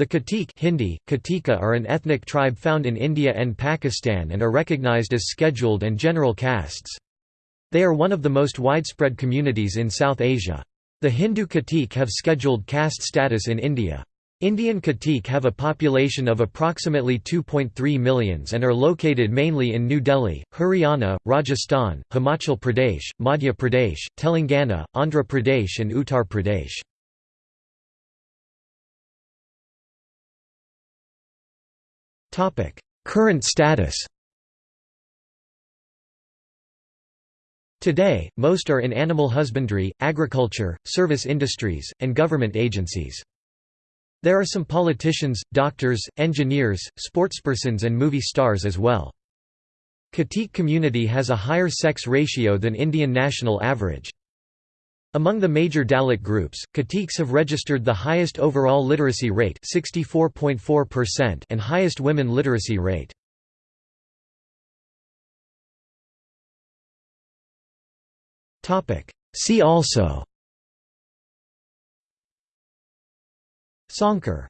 The Khatik Hindi, Katika are an ethnic tribe found in India and Pakistan and are recognized as scheduled and general castes. They are one of the most widespread communities in South Asia. The Hindu Khatik have scheduled caste status in India. Indian Khatik have a population of approximately 2.3 millions and are located mainly in New Delhi, Haryana, Rajasthan, Himachal Pradesh, Madhya Pradesh, Telangana, Andhra Pradesh and Uttar Pradesh. Current status Today, most are in animal husbandry, agriculture, service industries, and government agencies. There are some politicians, doctors, engineers, sportspersons and movie stars as well. Khatik community has a higher sex ratio than Indian national average. Among the major Dalit groups, Khatiks have registered the highest overall literacy rate and highest women literacy rate. See also. Sonkar